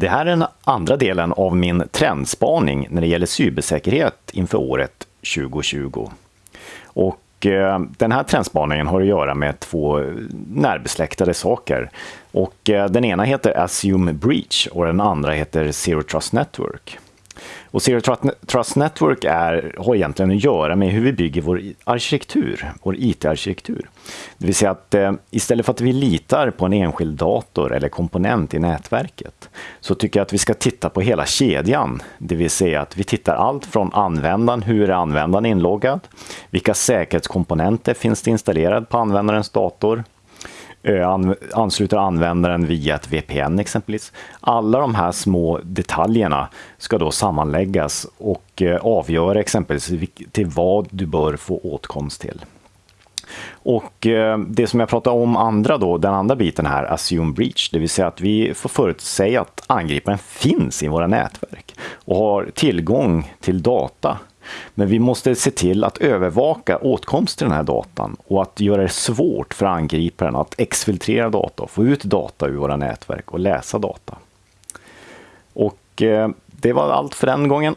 Det här är den andra delen av min trendspaning när det gäller cybersäkerhet inför året 2020. Och eh, den här trendspaningen har att göra med två närbesläktade saker. Och eh, den ena heter Assume Breach och den andra heter Zero Trust Network. Och Zero Trust Network är, har egentligen att göra med hur vi bygger vår arkitektur, vår IT-arkitektur. Det vill säga att eh, istället för att vi litar på en enskild dator eller komponent i nätverket så tycker jag att vi ska titta på hela kedjan. Det vill säga att vi tittar allt från användaren, hur är användaren inloggad? Vilka säkerhetskomponenter finns det installerade på användarens dator? Eh, ansluter användaren via ett VPN exempelvis. Alla de här små detaljerna ska då sammanläggas och eh, avgöra exempelvis till vad du bör få åtkomst till. Och eh, det som jag pratade om andra då, den andra biten här, assume breach, det vill säga att vi får förutsäga att angriparen finns i våra nätverk och har tillgång till data men vi måste se till att övervaka åtkomst till den här datan och att göra det svårt för angriparen att exfiltrera data, och få ut data ur våra nätverk och läsa data. Och eh, det var allt för den gången.